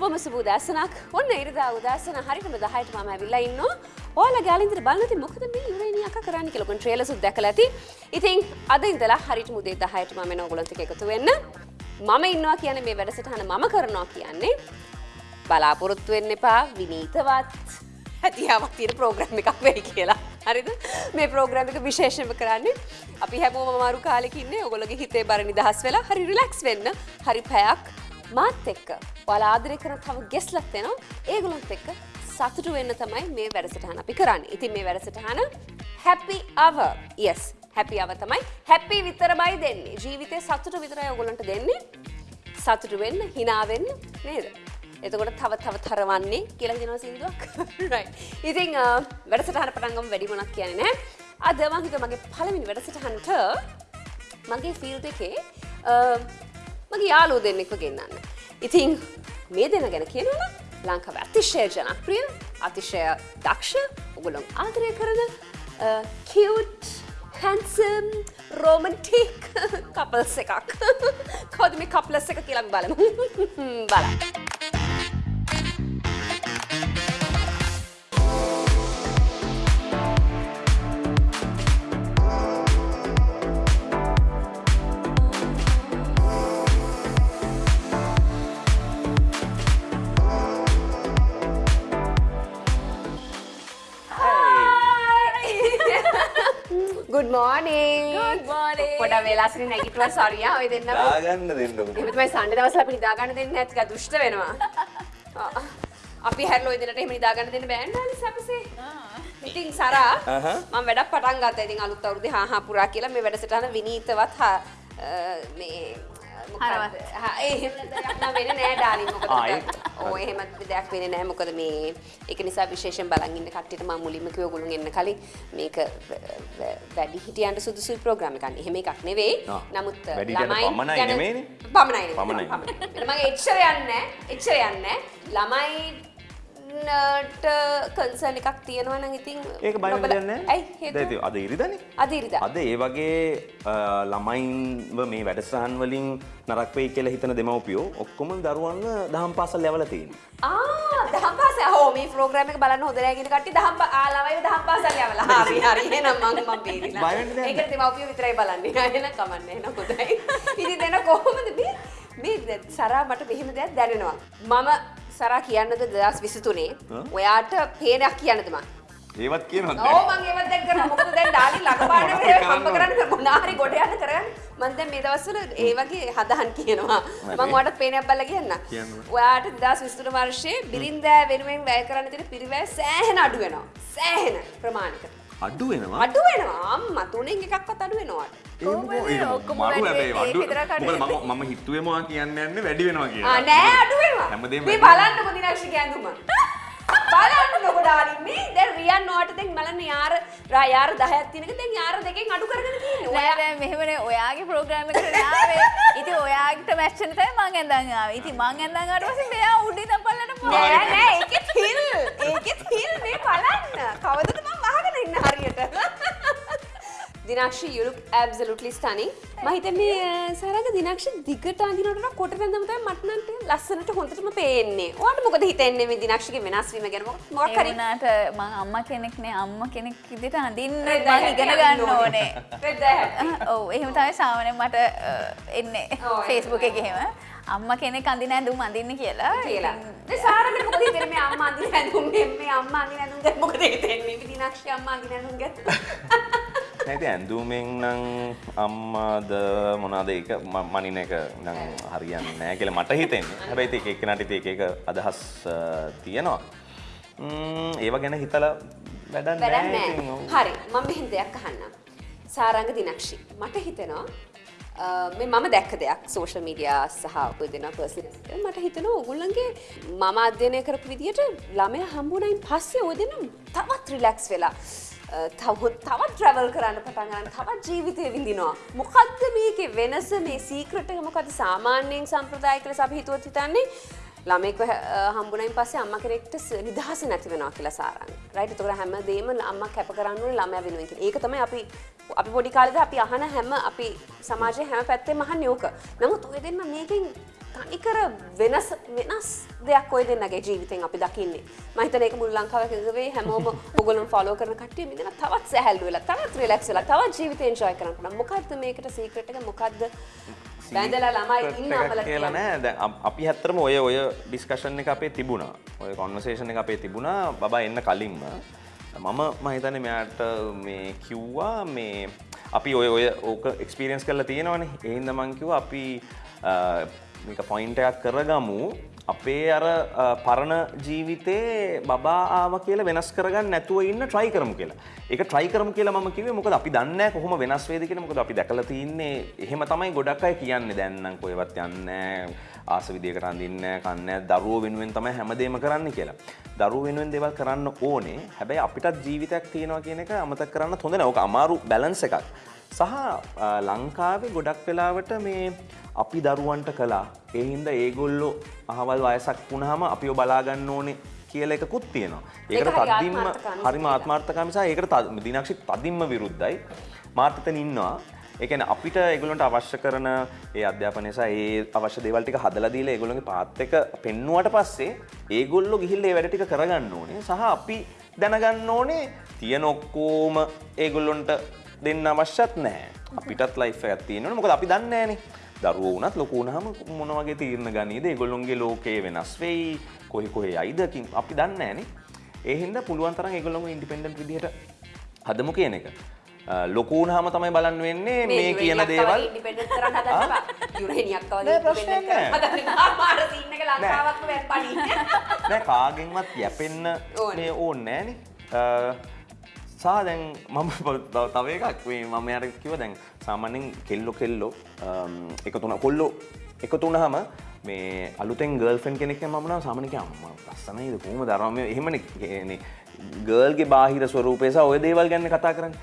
හැමෝටම සුබම සුබ උදෑසනක් ඔන්න ඉරිදා උදෑසන හරිටම දහයට මම ඇවිල්ලා ඉන්නවා. ඔයාලා ගාලින්දර බලනති මොකද මේ යුරේනිය අක්ක කරන්න කියලා ඔයගොල්ලෝ ට්‍රේලර්ස් දැකලා ඇති. ඉතින් අද ඉඳලා හරිට මුදේ 10ට මම එන ඔයගොල්ලොන්ට එකතු වෙන්න. මම ඉන්නවා කියන්නේ මේ වැඩසටහන මම කරනවා කියන්නේ බලාපොරොත්තු වෙන්න එපා විනීතවත් හැතියාවක් තියෙන ප්‍රෝග්‍රම් එකක් වෙයි කියලා. හරිද? මේ ප්‍රෝග්‍රම් එක විශේෂම කරන්නේ අපි හැමෝම අමාරු කාලෙක ඉන්නේ. ඔයගොල්ලෝගේ හිතේ බර නිදහස් වෙලා හරි රිලැක්ස් වෙන්න. හරි පැයක් මාත් එක්ක ඔයාලා ආදරය කරන තව ගෙස්ලත් එනවා. ඒගොල්ලොන්ත් එක්ක සතුටු වෙන්න තමයි මේ වැඩසටහන අපි කරන්නේ. ඉතින් මේ වැඩසටහන happy hour. yes. happy hour තමයි. happy විතරමයි දෙන්නේ. ජීවිතේ සතුට විතරයි ඔයගොල්ලන්ට දෙන්නේ. සතුටු වෙන්න, hina වෙන්න නේද? එතකොට තව තව තරවන්නේ කියලා දෙනවා සින්දුවක්. right. ඉතින් අ, වැඩසටහන පටන් ගමු වැඩි මොනක් කියන්නේ නැහැ. අද මම හිතුවා මගේ පළවෙනි වැඩසටහනට මගේ ෆීල්ඩ් එකේ අ, මගේ යාළුවෝ දෙන්නෙක්ව ගෙන්නන්න. ඉතින් මේ දෙන ගැන කියනවනම් ලංකාව අතිශය ජනප්‍රිය අතිශය දක්ෂ ඔගොලොන් ආදරය කරන කියවට් හැන්සම් රෝමන්ටික් කපල්ස එකක් කවද මේ කප්ලස් එක කියලක් බලමු බල. වෙලාසින නැගිටුව සරිය ඔය දෙන්න දාගන්න දෙන්නකෝ. එමතුමයි සන්ඩ දවසල අපි නිදාගන්න දෙන්න ඇතික දුෂ්ට වෙනවා ආ. අපි හැරලෝ දෙනට එහෙම නිදාගන්න දෙන්න බෑන්ඩ සැපසේ ඉතින් සරා. මම වැඩක් පටන් ගත්තා ඉතින් අලුත් අවුරුද්දේ හා හා පුරා කියලා මේ වැඩසටහන විනීතවත් මේ මොකක්ද? හරවත්. හා, ඒ එහෙම දෙයක් නම් වෙන්නේ නෑ ඩාලින් මොකද ආ, ඒ- ඕ එහෙම දෙයක් වෙන්නේ නෑ මොකද මේ ඒක නිසා විශේෂයෙන් බලන් ඉන්න කට්ටියට මම මුලින්ම කිව්ව ඔයගොල්ලෝ එන්න කලින් මේක වැඩි හිටියන්ට සුදුසුයි ප්‍රෝග්‍රෑම් එකක්. එහෙම එකක් නෙවෙයි. නමුත් හිටියන්ට පමණයි? පමණයි. මගේ එච්චර යන්නේ. එච්චර යන්නේ නෑ. ළමයිට කන්සර්න් එකක් තියෙනවා නම් ඉතින් ඒක බය වෙන්න නොබල- දෙයක් නැහැ. ඇයි අද ඉරිදානේ. අද ඉරිදා. අද ඒ වගේ අ, ළමයින්ව මේ වැඩසටහන් වලින් නරක වෙයි කියලා හිතන දෙමව්පියෝ ඔක්කොම දරුවන්ව දහම් පාසල්. ආ දහම් පාසල් හෝ මේ ප්‍රෝග්‍රෑම් එක බලන්න කියන කට්ටිය දහම් පා- ආ ළමයිව දහම් පාසල් යවලා. හරි හරි එහෙනම් මම මම බේරිලා. බය වෙන්න දෙයක් ඒකට දෙමව්පියෝ විතරයි බලන්නේ. එහෙනම් කමන්නේ එහෙනම් හොඳයි. ඉතින් දෙන කොහොමද මේ සරා මට මෙහෙම දෙයක් දැනෙනවා. මම සරා කියන්නද 2023 හ්ම්? ඔයාට පේනක් කියන්නද මම? ඒවත් කරන්න මොනාරි ගොඩ යන්න කරන්නේ. මං දැන් මේ දවස්වල ඒ වගේ හදහන් කියනවා. මං ඔයාලට පේනයක් බලලා කියන්න. ඔයාට 2023 වර්ෂයේ බිරින්දෑ වෙනුවෙන් වැය කරන්න තියෙන පිරිවැය සෑහෙන අඩු වෙනවා. සෑහෙන ප්‍රමාණයකට. අඩු වෙනවා. අඩු වෙනවා. අම්මා තුනෙන් එකක්වත් අඩු වෙනවා. ඒක මරු හැබැයි? අඩු. ඒක මොකද මම මම හිතුවේ මොකක් කියන්න යන්නේ වැඩි වෙනවා කියලා. ආ නෑ අඩු වෙනවා. හැමදේම මේ බලන්නකො දිනක්ෂ කැඳුම. බලන්නකො ඩාලි මේ දැන් රියන් ඔයාට දැන් බලන්න යාර රා යාර 10ක් තියෙනක දැන් යාර දෙකෙන් අඩු කරගෙන තියෙන්නේ. නෑ නෑ මෙහෙමනේ ඔයාගේ ප්‍රෝග්‍රෑම් එකට ආවේ. ඉතින් ඔයාට මැච් වෙන තමයි මං ඇඳන් ආවේ. ඉතින් මං ඇඳන් ආවට පස්සේ මෙයා උඩින් තපල්ලට නෑ නෑ ඒකෙත් හිල් ඒකෙත් හිල් මේ බලන්න කවදද මම අහගෙන ඉන්න හරියට දිනක්ෂ you look absolutely stunning මම හිතන්නේ සරංග දිනක්ෂ දිගට අඳිනකොට කොට රැඳම තමයි මට නම් ටික ලස්සනට හොඳටම පේන්නේ. ඔයාලට මොකද හිතෙන්නේ මේ දිනක්ෂගේ වෙනස් වීම ගැන හරි වුණාට මං අම්මා කෙනෙක් නේ අම්මා කෙනෙක් විදිහට අඳින්න ඉගෙන ගන්න ඕනේ. ඔව් එහෙම තමයි සාමාන්‍යයෙන් මට අ, එන්නේ ඔව්, එහෙම. Facebook එකේ එහෙම. අම්මා කෙනෙක් අඳින ඇඳුම් අඳින්න කියලා. කියලා. සාරකට මොකද හිතෙන්නේ අම්මා අඳින ඇඳුම් මේ අම්මා අඳින ඇඳුම් ගැන මොකද හිතෙන්නේ? දිනක්ෂ අම්මා අඳින ඇඳුම් ගැන. නෑ ඉතින් ඇඳුමෙන් නම් අම්මාද මොනවාද ඒක ම- මනින එක නම් හරියන්නේ නෑ කියලා මට හිතෙන්නේ. හැබැයි එක ඉතින් එක එක අදහස් තියෙනවා. ඒව ගැන හිතලා නෑ නෑ. ඔව්. හරි මම මෙහෙම දෙයක් අහන්නම්. සාරංග දිනක්ෂි මට හිතෙනවා මේ මම දැක්ක දෙයක් සෝෂල් මීඩියා සහ ඔය දෙන පර්සනල් මට හිතෙනවා ඕගොල්ලන්ගේ මම අධ්‍යයනය කරපු විදිහට ළමයා හම්බුනයින් පස්සේ ඔය දෙන තවත් රිලැක්ස් වෙලා අ, තව තවත් ට්‍රැවල් කරන්න පටන් ගන්න තවත් ජීවිතය විඳිනවා. මොකක්ද මේකේ වෙනස මේ සීක්‍රට් එක මොකද සාමාන්‍යයෙන් සම්ප්‍රදායික ලෙස අපි හිතුවත් හිතන්නේ ළමෙක්ව හැ- හම්බුනයින් පස්සේ අම්ම කෙනෙක්ට ස- නිදහස නැති වෙනවා කියලා සාරංග. රයිට්? එතකොට හැමදේම අම්මා කැප කරන්න ඕනේ ළමයා වෙනුවෙන් කියලා. ඒක තමයි අපි අපි පොඩි කාලේදී අපි අහන හැම අපි සමාජයේ හැම පැත්තෙම අහන්නේ ඕක. නමුත් ඔය දෙන්න මේකෙන් තනිකර වෙනස් වෙනස් දෙයක් ඔය දෙන්නගේ ජීවිතෙන් අපි දකින්නේ. මම හිතන්නේ ඒක මුළු ලංකාවේ එකගවේ හැමෝම ඔයගොල්ලෝ ෆලෝ කරන කට්ටිය මෙතන තවත් සැහැල්ලු වෙලා, තවත් රිලැක්ස් වෙලා, තවත් ජීවිතේ එන්ජොයි කරන්න පුළුවන්. මොකද්ද මේකට සීක්‍රට් එක? මොකද්ද බැඳලා ළමයි ඉන්න අමල කියලා නෑ. දැන් අප- හැත්තරම ඔය ඔය ඩිස්කෂන් එක අපේ තිබුණා. ඔය කොන්වර්සේෂන් එක අපේ තිබුණා. බබා එන්න කලින්ම. මම මහිතන මෙයාට මේ කිව්වා මේ අපි ඔය ඔය ඕක එක්ස්පිරියන්ස් කරලා තියෙනවනේ. එහින්ද මං කිව්වා අපි මේක පොයින්ට එකක් කරගමු අපේ අර අ, පරණ ජීවිතේ බබා ආව කියලා වෙනස් කරගන්න නැතුව ඉන්න ට්‍රයි කරමු කියලා. ඒක ට්‍රයි කරමු කියලා මම කිව්වේ මොකද අපි දන්නේ නැහැ කොහොම වෙනස් වේද කියලා. මොකද අපි දැකලා තින්නේ එහෙම තමයි ගොඩක් අය කියන්නේ දැන් නම් කොහෙවත් යන්නේ නැහැ. ආස විදියකට අඳින්නේ නැහැ, කන්නේ නැහැ. දරුවෝ වෙනුවෙන් තමයි හැමදේම කරන්නේ කියලා. දරුවෝ වෙනුවෙන් දේවල් කරන්න ඕනේ. හැබැයි අපිටත් ජීවිතයක් තියෙනවා කියන එක අමතක කරන්න හොඳ නැහැ. ඕක අමාරු බැලන්ස් එකක්. සහ ලංකාවේ ගොඩක් වෙලාවට මේ අපි දරුවන්ට කලා ඒ හින්දා ඒගොල්ලෝ අහවල් වයසක් වුණාම අපිව බලාගන්න ඕනේ කියලා එකකුත් තියෙනවා. ඒක ඒකට ආත්මාර්ථකාමී හරිම ආත්මාර්ථකාමී නිසා ඒකට දිනක්ෂි තදින්ම විරුද්ධයි. මාත් එතන ඉන්නවා. කියන්නේ අපිට ඒගොල්ලන්ට අවශ්‍ය කරන ඒ අධ්‍යාපනය සහ ඒ අවශ්‍ය දේවල් ටික හදලා දීලා ඒගොල්ලන්ගේ පාත් එක පෙන්නුවට පස්සේ ඒගොල්ලෝ ගිහිල්ලා ඒ වැඩ ටික කරගන්න ඕනේ. සහ අපි දැනගන්න ඕනේ තියෙන ඔක්කොම ඒගොල්ලොන්ට දෙන්න අවශ්‍යත් නැහැ. අපිටත් ලයිෆ් එකක් තියෙනවනේ. මොකද අපි දන්නේ නැහනේ. දරුවෝ වුණත් ලොකු වුණාම මොන වගේ තීරණ ගනීද? ඒගොල්ලොන්ගේ ලෝකය වෙනස් වෙයි. කොහේ කොහේ යයිද අපි දන්නේ නැහනේ. ඒ හින්දා පුළුවන් තරම් ඒගොල්ලොන්ව ඉන්ඩිපෙන්ඩන්ට් විදිහට හදමු කියන එක. අ, ලොකු වුණාම තමයි බලන්න වෙන්නේ මේ කියන දේවල් නෑ. නෑ කාගෙන්වත් යැපෙන්න ඕනේ. මේ ඕන්න නෑනේ අ, සා දැන් මම තව- එකක්. මේ මම යට කිව දැන් සාමාන්‍යෙන් කෙල්ලො කෙල්ලෝ එකතුන කොල්ලෝ එකතුනහම මේ අලුතෙන් ගර්ල්ෆන් කෙනෙක් මන සාමනක අම්ම ලස්සනයිද කෝම දරම එහෙමන ගර්ල්ගේ බාහිර ස්වරූපේසා ඔය දේවල් ගැන්න කතා කරන්න.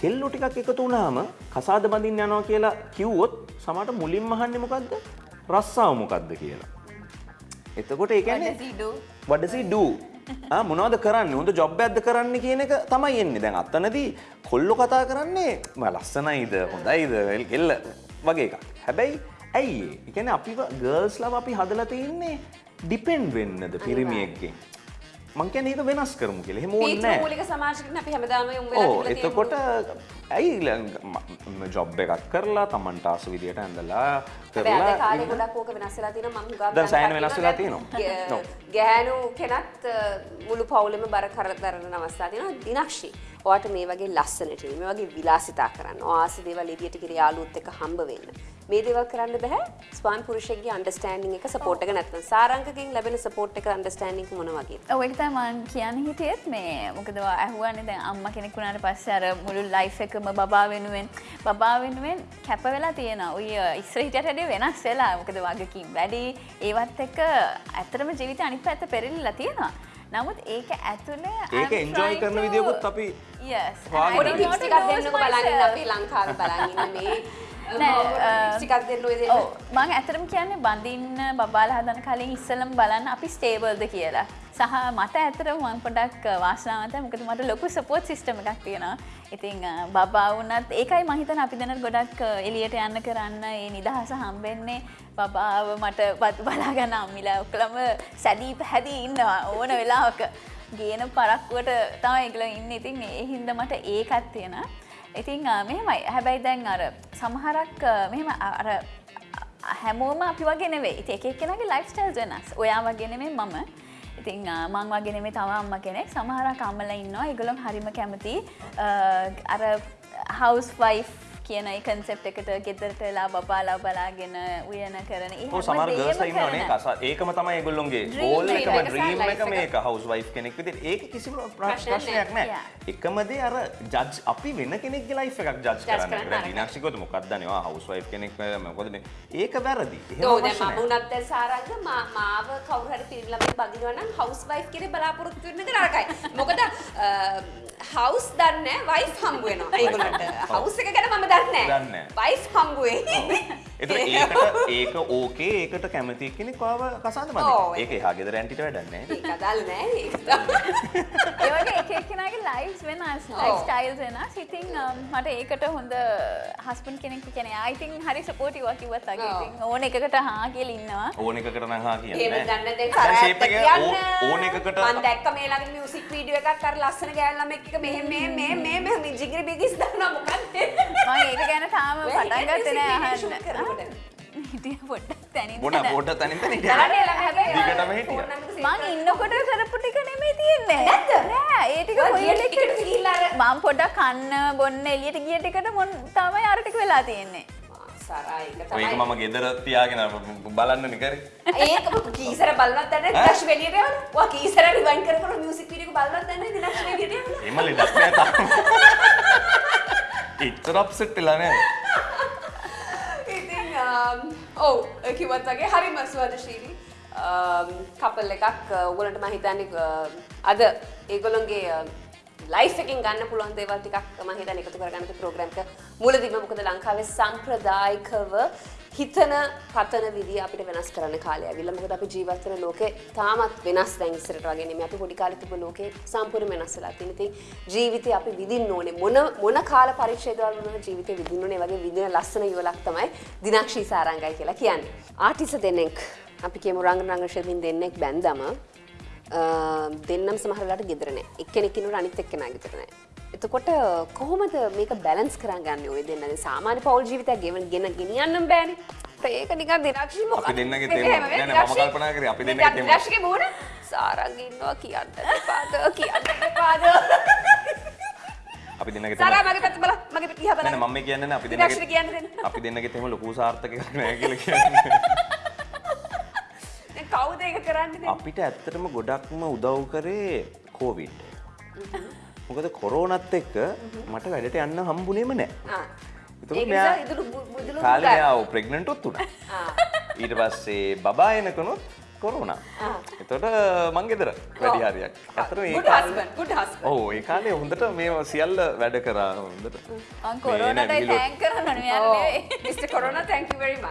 කෙල්ලො ටිකක් එකතු වුණාම කසාද බඳින් යනවා කියලා කිව්වොත් සමට මුලින් මහන්න මොකක්ද රස්සාාව මොකක්ද කියලා. එතකොට ඒකන්නේ සිඩු වඩසි ඩ මොනවද කරන්න? හොඳ ජොබ් ඇද කරන්න කියන එක තමයි එන්නේ. දැන් අත්තනදී කොල්ලො කතා කරන්නේ ම ලස්සනයිද? හොඳයිද? කෙල්ල වගේ එක හැබැයි ඇයි එකන අපි ගර්ල්ස් ලව අපි හදලා තියන්නේ ඩිපෙන්් වෙන්නද පිරිමියෙක්ගේ මංකැන ඒක වෙනස් කරමු කියල. හෙම ඕන්න මූලික සමාජිකන අපි හැමදාම යොමු වෙලා ඕ තිබිලා එතකොට ඇයි ජොබ් එකක් කරලා තමන්ට ආස විදියට ඇඳලා හැබැයි අද කාලේ කරලා ගොඩක් ඕක වෙනස් වෙලා තියෙනවා. මම හුඟක් දැන් සෑහෙන වෙනස් වෙලා තියෙනවා. ගැහැණු කෙනත් මුළු පවුලෙම බර කර දරන අවස්ථා තියෙනවා. දිනක්ෂි ඔයාට මේ වගේ ලස්සනට මේ වගේ විලාසිතා කරන්න ආස දේවල් එළියට ගිර යාළුවොත් එක්ක හම්බ වෙන්න මේ දේවල් කරන්න බෑ ස්වාමි පුරුෂයෙක්ගේ අන්ඩර්ස්ටෑන්ඩින් එක සපෝට් එක නැත්නම් සාරංගකෙන් ලැබෙන සපෝට් එක අන්ඩර්ස්ටෑන්ඩින් එක මොන වගේ ඔය එක තමයි මං කියන්න හිටියෙත් මේ මොකද ඇහුවන්නේ දැන් අම්මා කෙනෙක් වුණාට පස්සේ අර මුළු ලයිෆ් එකම බබා වෙනුවෙන් බබා වෙනුවෙන් කැප වෙලා තියෙනවා. ඔය ඉස්සර හිටියට වැඩිය වෙනස් වෙලා. මොකද වගකීම් වැඩි. ඒවත් එක්ක ඇත්තටම ජීවිතේ අනිත් පැත්ත පෙරලිලා තියෙනවා. නමුත් ඒක ඇතුලේ ඒක I'm එන්ජොයි trying කරන to- විදියකුත් අපි Yes. වාගේ පොඩි I don't tips want to ටිකක් lose දෙන්නකෝ බලන්න myself. අපි ලංකාවේ බලන් ඉන්න මේ නෑ, ටිප්ස් ටිකක් දෙන්න ඔය දෙන්න ඔව්. මං ඇතරම කියන්නේ බඳින්න බබාල හදන කලින් ඉස්සලම් බලන්න අපි ස්ටේබල්ද කියලා. සහ මට ඇතර මං පොඩක් වාසනාවත මොකද මට ලොකු සපෝට් සිිස්ටම එකක් තියෙනවා. ඉතිං අ, බබා වුනත් ඒකයි මහිතන අපි දැනත් ගොඩක් අ, එලියට යන්න කරන්න ඒ නිදහස හම්බෙන්නේ බබාව මට බලාගන්න අම්මිලා ඔක්කළම සැදී පැහැදී ඉන්නවා ඕන වෙලාවක. ගේන පරක්කුවට තම එකල ඉන්න. ඉතින් ඒ හින්ද මට ඒකත් තියෙන ඉතින් අ, මෙහෙමයි. හැබැයි දැන් අර සමහරක් අ, මෙහෙම අ- අර අ- හැමෝම අපි වගේ නෙවෙයි. ඉතින් එක එක්කෙනාගේ ලයිෆ් ස්ටයිල් වෙනස්. ඔයා වගේ නෙමෙයි මම. ඉතින් අ, මං වගේ නෙමෙයි තව අම්ම කෙනෙක්. සමහරක් අම්මලා ඉන්නවා. ඒගොල්ලෝ හරිම කැමති අ, අර හවුස් වයිෆ් කියන ඒ කන්සෙප්ට් එකට ගෙදරට වෙලා බබාලා බලාගෙන උයන කරන දේම ඉන්නවනේ කරන. කස ඒකම තමයි Dream ගෝල් dream එකම life එක. මේක හවුස් වයිෆ් කෙනෙක් විදිහට ඒක කිසිම ප්‍ර- ප්‍රශ්නයක් නෑ. නෑ එකම දේ අර ජජ් අපි වෙන කෙනෙක්ගේ ලයිෆ් එකක් ජජ් කරන්න කරන්න නරකයි. දිනක්ෂිකෝද මොකක්ද නේ හවුස් වයිෆ් කෙනෙක් මොකද මේ ඒක වැරදි එහෙම ඔව් අවශ්‍ය දැන් මම නෑ. උනත් දැන් සාරංග මාව කවුරු හරි පිරිමි ළමෙක් බඳිනවා නම් හවුස් වයිෆ් කියන බලාපොරොත්තු වෙන එක නරකයි. මොකද හවුස් දන්නේ වයිෆ් හම්බ වෙනවා. ඒගොල්ලන්ට. හවුස් එක ගැන මම දන්නේ. දන්නේ. නැහැ. එතකොට ඒකට ඒක ඕකේ ඒකට කැමති කෙනෙක් ඔයාව කසාද බඳින්න. ඒක එහා ගෙදර ඇන්ටිට. ඒක අදාළ නෑ. ඒවගේ එක එක්කෙනගේ ලයිස් වෙනස් ලයි ස්ටයිල් වෙනස් ඉතින් මට ඒකට හොඳ හස්පන් කෙනෙක් කෙන අයිතින් හරි සපෝටි වකිවත් අගේ ඉතින් ඕන එකකට හා කියල ඉන්නවා ඕන එකකට නම් හා එහෙම කියන්නේ. දන්න දැන් එක කියන්න. ඕන එකකට මම දැක්ක මේ ළඟ මියුසික් වීඩියෝ එකක් අර ලස්සන ගෑල් ළමෙක් එක මෙහෙම මෙහෙම මෙහෙම මෙහෙම මෙහෙම ජිගිරි බිගිස් දානවා මොකක්ද? මං ඒක ගැන තාම පටන් ගත්තේ නෑ අහන්න. හිටිය පොඩ්ඩක් තැනින් බොන නම්බර save මං ඉන්නකොට කරපු ටික නෙමෙයි තියෙන්නේ නැද්ද? නෑ ඒ ටික ඔය කොයි ගියට ටික ටිකට ගිහිල්ලා අර- මම පොඩ්ඩක් කන්න බොන්න එළියට ගිය ටිකට මොන් තමයි අර ටික වෙලා තියෙන්නේ ඒක. මම ගෙදර තියාගෙන බලන්න නිකරි. ඒක කීසර බලවත් දන්නේ දිනක්ෂ වෙලියට. ඔයා කීසර රිවයින් කර කර මියුසික් වීඩියෝ එක බලවත් දන්නේ දිනක්ෂ වෙලියට. එම ලෙඩක් නෑ තාම. එච්චර අප්සෙට් වෙලා නෑ. ඉතින් ඔව් කිවත් වගේ හරි මස්වාදශීලී කපල් එකක් ඔගලට ම හිතන්නේ අද ඒගොලොන්ගේ ලයිෆ් එකින් ගන්න පුළුවන් දේවල් ටිකක් මම හිතන්නේ එකතු කරගන්න ප්‍රෝග්‍රෑම් එක. මුලදීම මොකද ලංකාවේ සම්ප්‍රදායිකව හිතන පතන විදිය අපිට වෙනස් කරන්න කාලය ඇවිල්ලා මොකද අපි ජීවත් වෙන ලෝකේ තාමත් වෙනස් දැන් ඉස්සරට වගේ නෙමෙයි අපි පොඩි කාලේ තිබ්බ ලෝකේ සම්පූර්ණ වෙනස් වෙලා තියෙන. ඉතින් ජීවිතේ අපි විඳින්න ඕනේ මොන මොන කාල පරිච්ඡේදවල වුණත් ජීවිතේ විඳින්න ඕනේ වගේ විඳින ලස්සන යුවලක් තමයි දිනක්ෂී සාරංගයි කියලා කියන්නේ. ආටිස දෙන්නෙක් අපි කියමු රංගන රංගන ශිල්පීන් දෙන්නෙක් බැන්දම අ, දෙන්නම් සමහරලාට ගෙදර නෑ. එක්කෙනෙක් ඉන්නකොට අනිත් එක්කෙනා ගෙදර නෑ. එතකොට කොහොමද මේක බැලන්ස් කරන් ගන්න ඔය දෙන්න දැන් සාමාන්‍ය පෞල් ජීවිතයක් ගෙවන් ගෙන ගෙනියන්නම් බෑනේ. ඒක? අපි දෙන්නගේ මේක තේම- එහෙම වෙන්නේ, නෑ නෑ, මම දිනක්ෂි. කල්පනා කරේ අපි දෙන්නගේ තේම. දිනක්ෂිගේ මූණ සාරංග ඉන්නවා කියන්න එපාද කියන්න එපාද. අපි දෙන්නගේ සාරා තේම. මගේ පැත්ත බල මගේ නෑ, බලන්න. මම මේ කියන්නේ නෑ අපි දෙන්නගේ කියන්න දෙන්න. අපි දෙන්නගේ තේම ලොකු සාර්ථකයක් නෑ කියලා කියන්නේ. දැන් කවුද ඒක කරන්නේ? අපිට ඇත්තටම ගොඩක්ම උදව් කරේ කෝවිඩ්. මොකද කොරෝනත් එක්ක මට වැඩට යන්න හම්බුනේම නෑ. ආ. එතකොට ඒක මෙයා- නිසා ඉදුළු බු- බුදුළු කාලේ මුගා. මෙයා ප්‍රෙග්නන්ට්වත් වුණා. ඊට පස්සේ බබා එනකනුත් කොරෝනා. එතකොට මං ගෙදර වැඩි හරියක්. අතර. ඔව් ඒ කාලේ හොඳට මේ සියල්ල වැඩ කරා හොඳට.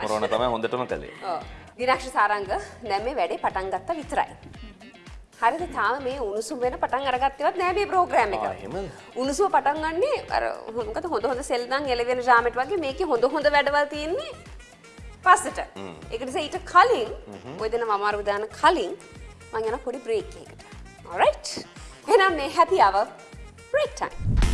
කොරෝනා තමයි හොඳටම කළේ. ඔව්. දිනක්ෂ සාරංග දැන් මේ වැඩේ පටන් ගත්තා විතරයි. හරිද තාම මේ උණුසුම් වෙන පටන් අරගත්තේවත් නෑ මේ ප්‍රෝග්‍රෑම් එක. ආ, එහෙමද? උණුසුම පටන් ගන්නේ අර මොකද හොඳ හොඳ සෙල්ලම් එළවෙන ජාමෙට් වගේ මේකේ හොඳ හොඳ වැඩවල් තියෙන්නේ පස්සට. ඒක නිසා ඊට කලින් ඔය දෙන මමාරු දාන කලින් මම යන පොඩි බ්‍රේක් එකකට. alright. එහෙනම් මේ happy hour break time.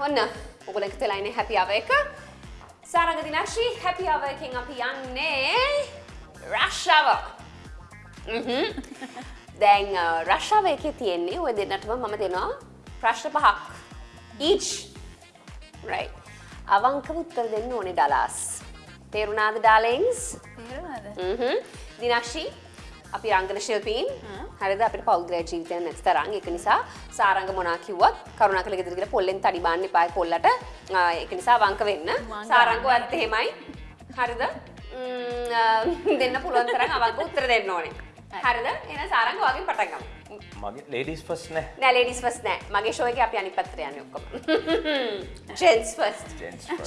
ඔන්න ඔගොල්ලෝ එකතු වෙලා ඉන්නේ happy hour එක. සාරංග දිනක්ෂි happy hour එකෙන් අපි යන්නේ. හ්ම්. දැන් hour එකේ තියෙන්නේ ඔය දෙන්නටම මම දෙනවා ප්‍රශ්න පහක්. each. right. අවංකව උත්තර දෙන්න ඕනේ ඩලාස්. තේරුණාද හ්ම්. දිනක්ෂි අපි රංගන ශිල්පීන් හරිද? අපිට පෞද්ගල ජීවිතයක් නැති තරම්. ඒක නිසා සාරංග මොනා කිව්වත් කරුණාකර ගෙදර ගිහලා පොල්ලෙන් තඩි බාන්න එපා කොල්ලට ඒක නිසා වංක වෙන්න. මං සාරංග ඔයත් එහෙමයි. හරිද? දෙන්න පුළුවන් තරම් අවංක උත්තර දෙන්න ඕනේ. හරිද? එහෙනම් සාරංග ඔයගෙන් පටන් ගමු මගේ ලේඩිස් ෆස්ට් නෑ. නෑ ලේඩිස් ෆස්ට් නෑ. මගේ ෂෝ එකේ අපි අනිත් පැත්තට යන්නේ ඔක්කොම. Gents first.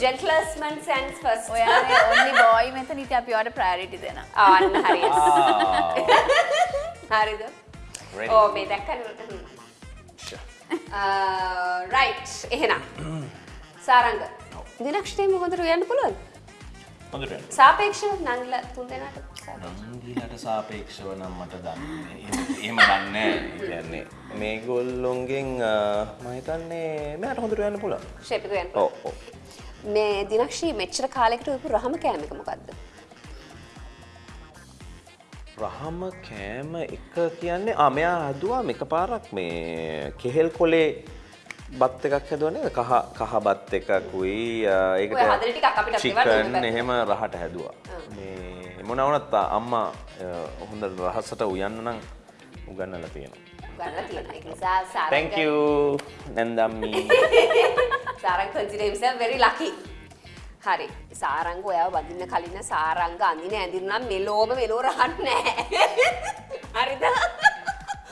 Gentlemen sense first ඔයානේ only boy මෙතන ඉතින් අපි ඔයාලට ප්‍රයොරිටි දෙනවා. ආන්න හරියට ආ, හරිද. ඕ මේ දැක්කන. රයිට් එහෙනම්. සාරංග. දිනක්ෂටේම හොඳට යන්න පුළුවන්. සාපේක්ෂව නංගල තුන් දෙනාට නංගිලට සාපේක්ෂව නම් මට දන්නේ. එහෙම දන්නේ කියන්නේ මේගොල්ලොන්ගෙන් මහිතන්නේ මෙයට හොඳට යන්න පුළ ශේපික යන්න ඕ ඕ. මේ දිනක්ෂී මෙච්චර කාලෙකට උපු රහම කෑමක මොකක්ද රහම කෑම එක කියන්නේ අමයා හදවා එක පාරක් මේ කෙහෙල් කොලේ බත් එකක් හැදුවනේ කහ කහ බත් එකකුයි ඒවා චිකන්. එහෙම රහට හැදවා. මේ මොනවනත් අම්මා හොඳ රහසට උයන්න නම් උගන්නල තියෙනවා Saranga you නැන්දම්මී Saranga consider himself very lucky. හරි. සාරංග ඔයාව බඳින්න කලින් සාරංග අඳින ඇඳින්න නම් මෙලෝම මෙලෝ රහන්නේ. හරිද?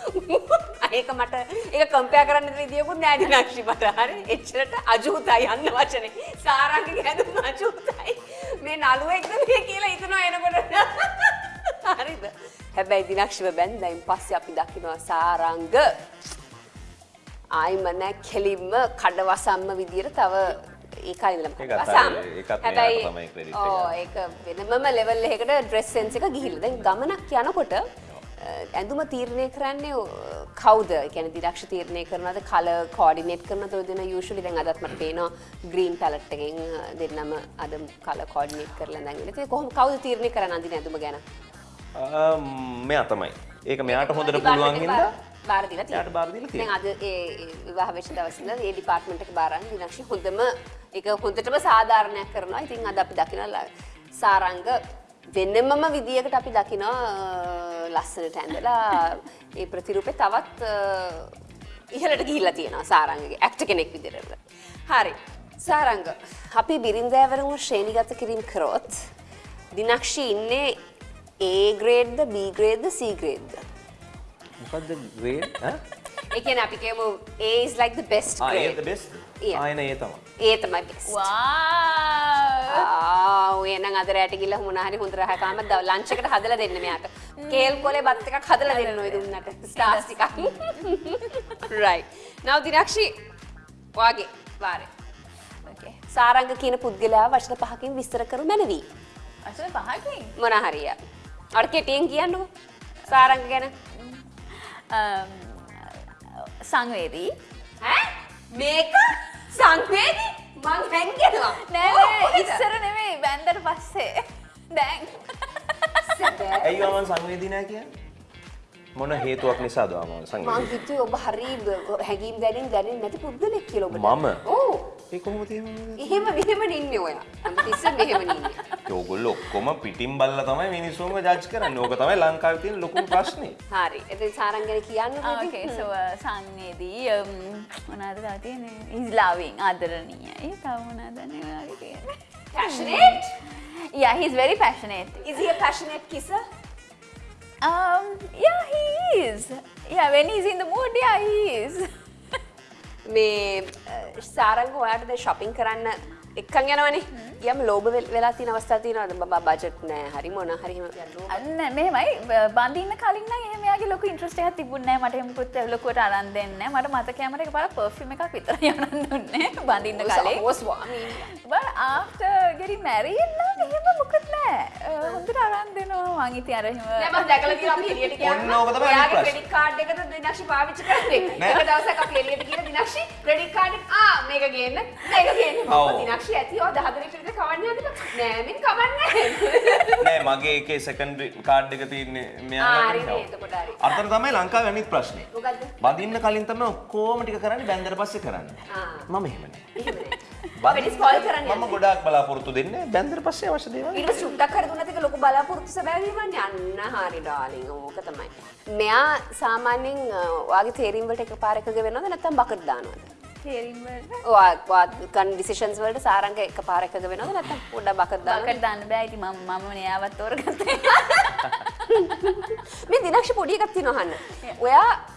ඒක මට ඒක කම්පෙයා කරන්න විදියකුත් නෑ දිනක්ෂි මට හරි එච්චරට අජූතයි යන්න වචනේ සාරංගගේ හැදුම් අජූතයි මේ නළුවෙක්ද මේ කියලා හිතනවා එනකොට. හරිද? හැබැයි දිනක්ෂිව බැන්දයින් පස්සේ අපි දකිනවා සාරංග. ආයිම නෑ කෙලින්ම කඩවසම්ම විදියට තව ඒකයි ඉඳලම කඩවසම් එක. ඕ ඒක වෙනමම ලෙවල් එකකට ඩ්‍රෙස් සෙන්ස් එක ගිහිල්ලා. දැන් ගමනක් යනකොට ඇඳුම තීරණය කරන්නේ කවුද? කියන්නේ දිරක්ෂ තීරණය කරනවද කලර් කෝඩිනේට් කරනවද ඔය දෙන යූෂුවලි දැන් අදත් මට පේනවා ග්‍රීන් පැලට් එකෙන් අ, දෙන්නම අද කලර් කෝඩිනේට් කරලා දැන් ඉන්නේ. ඉතින් කොහොම කවුද තීරණය කරන්නේ අඳින ඇඳුම ගැන? මෙයා තමයි ඒක මෙයාට හොඳට පුළුවන් හින්දා බාර දීලා එයාට බාර දීලා තියෙනවා. දැන් අද ඒ ඒ විවාහ වෙච්ච දවස්වල ඒ ඩිපාර්ට්මන්ට් එක බාරන් දිනක්ෂි හොඳම ඒක හොඳටම සාධාරණයක් කරනවා. ඉතින් අද අපි දකින සාරංග වෙනමම විදියකට අපි දකිනවා අ, ලස්සනට ඇඳලා ඒ ප්‍රතිරූපේ තවත් අ, ඉහළට ගිහිල්ලා තියෙනවා සාරංගගේ ඇක්ටර් කෙනෙක් විදිහට. හරි. සාරංග අපි බිරින්දෑවරුන්ව ශ්‍රේණිගත කිරීම කරොත් දිනක්ෂි ඉන්නේ A ග්‍රේඩ්ද B ග්‍රේඩ්ද C ග්‍රේඩ්ද? මොකක්ද ග්‍රේඩ් ඒ කියන්නේ අපි කියමු A is like the best A grade. Best Yeah. ආයන ඒ තමයි ඒ තමයි best. වා ආ ඔය නම් අද රැට ගිහලා මොන හරි හොඳ රහකාම ලන්ච් එකට හදලා දෙන්න මෙයාට. කේල් කොලේ බත් එකක් හදලා දෙන්න ඔය දුන්නට. ස්ටාර්ස් ටිකක්. right. now දිනක්ෂි වාගේ වාරේ. Okay. සාරංග කියන පුද්ගලයා වචන පහකින් විස්තර කරු මැනවි. අසල පහකින් මොන හරිය. අර කෙටියෙන් කියන්නකෝ. සාරංග ගැන. සංවේදී. ඈ? මේක? සංවේදී? මං හැංගෙනවා. නෑ? ඉස්සර නෙමෙයි බැන්දට පස්සේ. දැන්. ඇයි මම සංවේදී නෑ කියන්නේ මොන හේතුවක් නිසාද මම මං සංවේදී හිතුවේ ඔබ හරි හැඟීම් දැනෙන් දැනෙන්නේ නැති පුද්ගලෙක් කියලා ඔබට. මම? ඔව්. ඒ කොහොමද එහෙම එහෙම මෙහෙම නින්නේ ඔයා. හැමතිස්සෙම මෙහෙම නින්නේ. ඔයගොල්ලෝ ඔක්කොම පිටින් බලලා තමයි මිනිස්සුන්ව ජජ් කරන්නේ. ඕක තමයි ලංකාවේ තියෙන ලොකුම ප්‍රශ්නේ. හරි. එතෙන් සාරංගන කියන්නකෝ ඉතින්. ඕකේ සෝ සංවේදී මොනාද තව තියෙන්නේ loving ආදරණීයයි තව මොනවද නේ ඔයාගේ තියෙන්නේ Passionate? yeah he's very passionate Is he a passionate kisser? Um yeah he is yeah when he's in the mood yeah he is මේ සාරංග ඔයාට දැන් shopping කරන්න එක්කන් යනවනේ. ගියම ලෝභ වෙල- තියෙන අවස්ථා තියෙනවද? බබා බජට් නෑ. හරි මොන හරි එහෙම. අන්න මෙහෙමයි බඳින්න කලින් නම් එහෙම යාගේ ලොකු ඉන්ට්‍රස්ට් එකක් තිබුණේ නැහැ මට එහෙම පුත් ලොකුවට අරන් දෙන්නේ නැහැ මට මතකයි මට එකපාර පර්ෆියුම් එකක් විතරයි අරන් දුන්නේ බඳින්න කලින් but after getting married නම් එහෙම හොඳට අරන් දෙනවා මං ඉතින් අර එහෙම නෑ මම දැකලා තියෙනවා අපි එළියට ගියාම ඔන්න ඕක තමයි ඔයාගේ ප්‍රශ්නේ. credit card එකද දිනක්ෂි පාවිච්චි කරන්නේ. එක දවසක් අපි එළියට ගිහලා දිනක්ෂි credit card එක ආ මේක ගේන්න මේක ගේන්න. ඔව්. දිනක්ෂි ඇති ඔය 10 දෙනෙක් විතර කවන්නේ නැද්ද? නෑ මින් කවන්නේ. නෑ මගේ එකේ සෙකන්ඩරි කාඩ් එක තියෙන්නේ ආ, මෙයා හරිනේ, එතකොට හරි. අතන තමයි ලංකාවේ අනිත් ප්‍රශ්නේ. මොකද්ද? බඳින්න කලින් තමයි ඔක්කොම ටික කරන්නේ බැන්දට පස්සේ කරන්නේ. ආ. මම එහෙම නෑ. එහෙම නෑ. වෙඩි ස්පෝල් කරන්න මම ගොඩාක් බලාපොරොත්තු දෙන්නේ බැන්දට පස්සේ අවශ්‍ය දේවල්. ඊට පස්සේ චුට්ටක් හරි දුන්නත් ඒක ලොකු බලාපොරොත්තු සැබෑවීමක් යන්න හරි ඩාලින් ඕක තමයි. මෙයා සාමාන්‍යයෙන් ඔයාගේ තේරීම් වලට එකපාර එකග වෙනවද නැත්නම් බකට් දානවද? තේරීම් වලට ඔයා ඔයා ගන්න ඩිසිෂන්ස් වලට සාරංග එකපාර එකග වෙනවද නැත්නම් පොඩ්ඩක් බකට් දානවද? බකට දාන්න බෑ ඉතින් මම මම මෙයාවත් තෝරගත්තා මේ දිනක්ෂ පොඩි එකක් තියෙනවා අහන්න. ඔයාට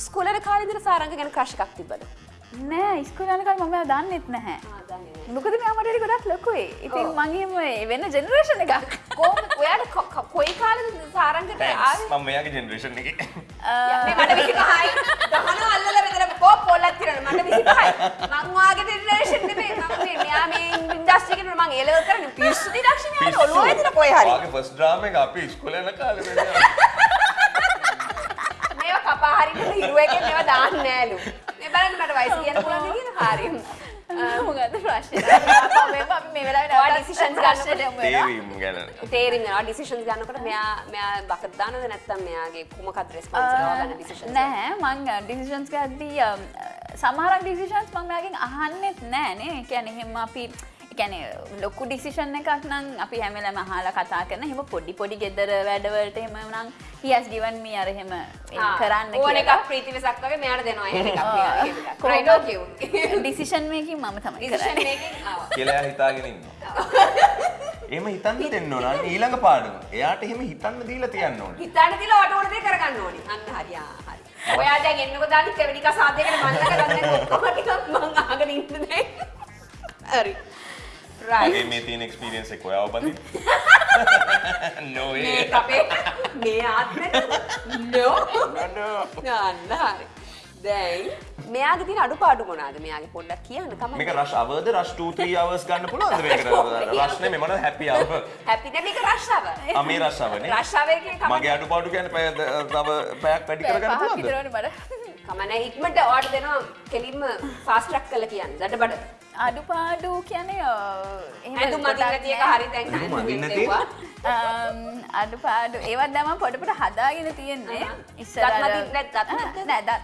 ඉස්කෝලේ කාලේ ඉඳලා සාරංග ගැන ක්‍රෂ් එකක් තිබ්බද? නෑ ඉස්කෝලේ යන කාලේ මම දන්නෙත් නැහැ මොකද මෙයා මට ගොඩක් ලොකුයි ඉතින්. මං එහෙම වෙන ජෙනරේෂන් එකක් කොහොමද ඔයාට කොයි කාලෙද සාරංගට ආවේ? මම මෙයාගේ ජෙනරේෂන් එකේ. මේ මට 25යි. ගහනවා අල්ලලා මෙතන කෝ පොල්ලක් තිරන මට 25යි. මං වාගේ ජෙනරේෂන් නෙමෙයි මම මේ මෙයා මේ ඉන්ඩස්ට්‍රි එකේ මං ඒ ලෙවල් කරන්නේ පිස්සු දිනක්ෂණය ඔළුව ඇදලා කොයි හරි. වාගේ ෆස්ට් ඩ්‍රාම එක අපි ඉස්කෝලේ යන කාලේ වෙනවා. මේවා කපා හරින්න හිරු එකේ මේවා දාන්නේ නෑලු. බලන්න මට වයස කියන්න පුළුවන්ද කියලා හරි. මොකද ප්‍රශ්නේ මම අපි මේ වෙලාවේ decisions ප්‍රශ්නෙට ගන්නකොට යමු වෙනවා. තේරීම් ගැන. තේරින් යනවා ඩිසිෂන්ස් ගන්නකොට මෙයා මෙයා බකට් දානවද නැත්නම් මෙයාගේ කුමකත් රෙස්පොන්ස් එකව ගන්න ඩිසිෂන්ස් නෑ මං ඩිසිෂන්ස් ගද්දී සමහරක් ඩිසිෂන්ස් මම මෙයාගෙන් අහන්නෙත් නෑ නේ කියන්නේ එහෙම අපි ගැන ලොකු ඩිසිෂන් එකක් නම් අපි හැමලම හාල කතා කරන හෙම පොඩි පොඩි ගෙදර වැඩවලට හෙම නම් හිස් ගිවන් මේ අරහෙම කරන්න ඕන. එකක් ප්‍රීතිවිසක් වගේ මෙයාට දෙනවා. ඩිසිෂන් මේකින් මම තමයි. කියලා එයා හිතාගෙන ඉන්නවා. එහෙම හිතන්න දෙන්න ඕන. ඊළඟ පාඩම. එයාට එහෙම හිතන්න දීලා තියන්න ඕනේ. හිතන්න දීලා ඔට ඕන දේ කරගන්න ඕනි. අන්න හරි. ආ, හරි. ඔයා දැන් එන්නකො දානි තෙවනි කසාදයකට මල්ල කරන්න ඔක්කොම ටික මං අහගෙන ඉන්න දැන්. හරි. Right. මගේ මේ තියෙන එක්ස්පීරියන්ස් එක ඔයාව බඳින්න. no. Way. මේ අපේ මේ ආත්මෙට නෝ අන්න හරි දැන් මෙයාගේ තියෙන අඩුපාඩු මොනවාද මෙයාගේ පොඩ්ඩක් කියන්න කම මේක රෂ් අවර්ද රෂ් 2 3 hours ගන්න පුළුවන්ද මේකට රෂ් නෙමෙයි මොනවද හැපි hour හැපි නේ මේක රෂ්ෂාව ආ මේ රෂ් hour. නේ. රෂ්ෂාවේ කියන මගේ අඩුපාඩු කියන්නේ පැය ද- තව පැයක් වැඩි කරගන්න පුළුවන්ද? මට කමන ඉක්මට ඔයාට දෙනවා කෙලින්ම ෆාස්ට් ට්‍රැක් කරලා කියන්න. දඩ බඩ අඩුපාඩු කියන්නේ ඇඳුම් අදින්න නැති එක හරි දැන් ඇඳුම් අදින්න නැති? දෙව්වා. අඩුපාඩු ඒවත් දම පොඩපට හදාගෙන තියෙන්නේ. ඉස්සර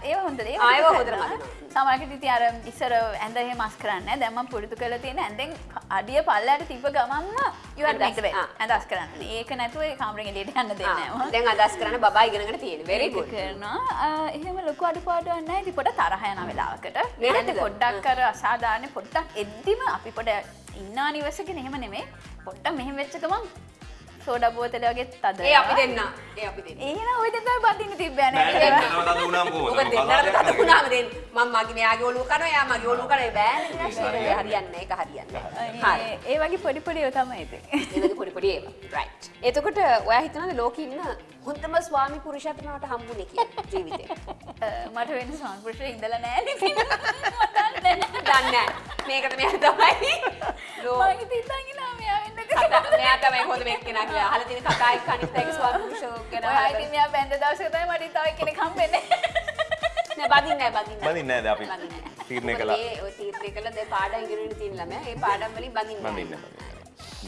ඒ හොඳ. සමහරකට ඉතින් අර ඉස්සර ඇඳේ මස් කරන්නේ දැන් මම පුරුදු කරලා තියෙන ඇඳෙන් අඩිය to make the bed ආ. ඇඳස් කරන්න. ඒක නැතුව කාමරෙන් එළියට යන්න දෙන්නේ. දැන් අදහස් කරන්න බබා ඉගෙනගෙන තියෙන good. කරනවා. එහෙම ලොකු අඩුපාඩුවක් නැහැ ඉතින් පොඩ තරහ යන වෙලාවකට? නැත්නම් පොඩ්ඩක් අර අසාධාරණ පොඩ්ඩක් එද්දිම අපි පොඩ ඉන්නා නිවසකින් එහෙම නෙමෙයි. පොඩ්ඩක් මෙහෙම වෙච්ච ගමන් සෝඩා බෝතලය වගේ තද ඒ අපි දෙන්න. ඒ අපි දෙන්න. එහෙනම් ඔය දෙන්න බඳින්න තිබ්බෑ නෑ නේද නෑ නෑ වුණාම ඔක කොහොමද දෙන්නට තද වුණාම දෙන්න. මම මගේ මෙයාගේ ඔළුව කනවා එයා මගේ ඔළුව කනවා. බෑනේ නේ හරියන්නේ නැහැ ඒක හරියන්නේ නැහැ. හරි. ඒ- වගේ පොඩි පොඩි ඒවා තමයි ඉතින්. ඒ වගේ පොඩි පොඩි ඒවා. රයිට් එතකොට ඔයා හිතනවාද ලෝකෙ ඉන්න හොඳම ස්වාමි පුරුෂත්වයට හම්බුනේ කියලා ජීවිතේ? මට වෙන සංස්පෘෂ ඉඳලා නෑ නේ දන්නේ නැහැ. මේකට මෙයා තමයි ලෝ මම ඉතින් හිතන් ඉන්නවා මෙයා තමයි හොඳම එක්කෙනා කියලා. අහලා තියෙන කතා එක්ක අනිත් අයගේ ස්වාමි පුරුෂෝ ගැන ඔයා ඉතින් මෙයා බැඳ දවසක තමයි මට තව කෙනෙක් හම්බෙන්නේ. නෑ බදින්නේ නෑ බදින්නේ බඳින්නේ නෑද අපි නෑ. තීරණය කළා. ඒ ඔය තීරණය කළා දැන් පාඩම් ඉගෙන තියෙන ළමයා. ඒ පාඩම් වලින් බදින්නේ බඳින්න නෑ.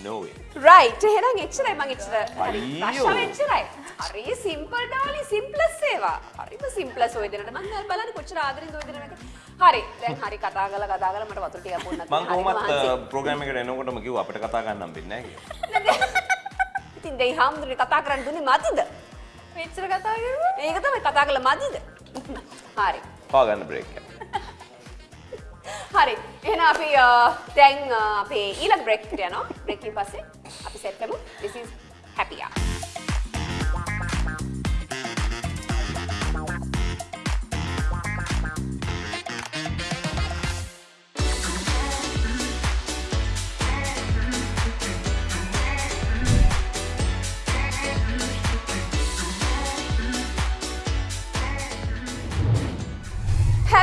no way. රයිට් එහෙනම් එච්චරයි මං එච්චර අයියෝ. එච්චරයි. හරි සිම්පල් ඩාලි සිම්ප්ලස් ඒවා. හරිම සිම්ප්ලස් ඔය දෙනට. මං බලන්න කොච්චර ආදරෙන්ද ඔය දෙන එක හරි. දැන් හරි කතා කරලා කතා කරලා මට වතුර ටිකක් බොන්නත් මං කොහොමත් ප්‍රෝග්‍රෑම් එකට එනකොටම කිව්වා අපිට කතා කරන්න හම්බෙන්නේ නෑ කියලා. ඉතින් දෙයි හාමුදුරනේ කතා කරන්න දුන්නේ මදිද? මෙච්චර කතා කරුවා? ඒක තමයි කතා කරලා මදිද? හරි. හොයාගන්න බ්‍රේක් එක. හරි. එහෙනම් අපි දැන් අපේ ඊළඟ බ්‍රේක් එකට යනවා. බ්‍රේක් එකෙන් පස්සේ අපි සෙට් වෙමු this is happy hour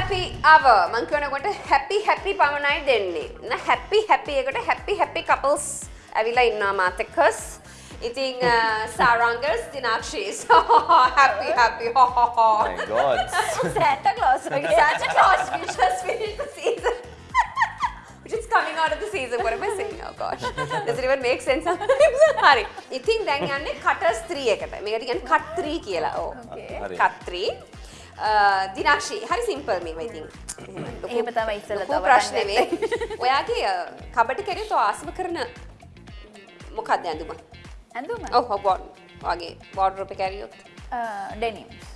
හැපි අව මං කියනකොට හැපි හැපි පමණයි දෙන්නේ න හැපි හැපි එකට හැපි හැපි කපල්ස් ඇවිලා ඉන්නවා මාතකස් ඉතිං සාරංගර්ස් දිනාක්ෂීස් හැපි හැපි just finished the season. Which is coming out of the season. What am I saying? Oh gosh. Does it even make sense? හරි. ඉතින් දැන් යන්නේ cutters 3 එකට. මේකට කියන්නේ cut 3 කියලා. හරි. cut 3. දිනාක්ෂි හරි සිම්පල් මේවා ඉතින්. එහෙම තමයි ඉස්සෙල්ලා ලොකු තව ප්‍රශ්නේ පටන් වේ. ඔයාගේ අ, කබඩ කැරියොත් ඔය ආසම කරන මොකක්ද ඇඳුම? ඇඳුම ඔව් වගේ එක කැරියොත්. ඩෙනිම්ස්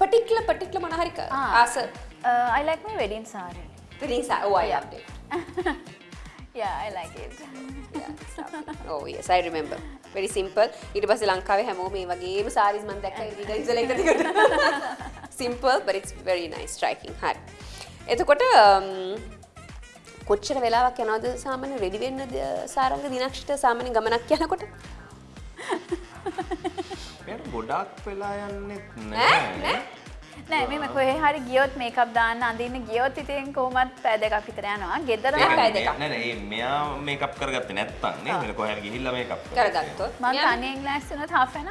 particular particular මොන හරි ක- ආස I like my wedding saree wedding sa- oh I loved it. yeah I like it Oh yes, I remember. Very simple. ඊට පස්සේ ලංකාවේ හැමෝම මේ වගේම sarees මම දැක්කා ඉතින් ඉතල එක දිගට. Simple but it's very nice striking. හරි. එතකොට um, කොච්චර වෙලාවක් යනවද සාමාන්‍ය රෙඩි වෙන්න සාරංග දිනක්ෂිට සාමාන්‍ය ගමනක් යනකොට? ගොඩාක් වෙලා යන්නෙත් නෑ නෑ? මෙම කොහේ හරි ගියොත් මේකප් දාන්න අඳින්න ගියොත් ඉතින් කොහොමත් පැය දෙකක් විතර යනවා ගෙදර පැය දෙකක්. නෑ නෑ මෙයා මේකප් කරගත්තේ නැත්තම් නේ වෙන කොහේ හරි ගිහිල්ලා මේකප් කරගත්තොත්. මං මෙයා- තනියෙන් ග්ලාස් තුනත් half වෙන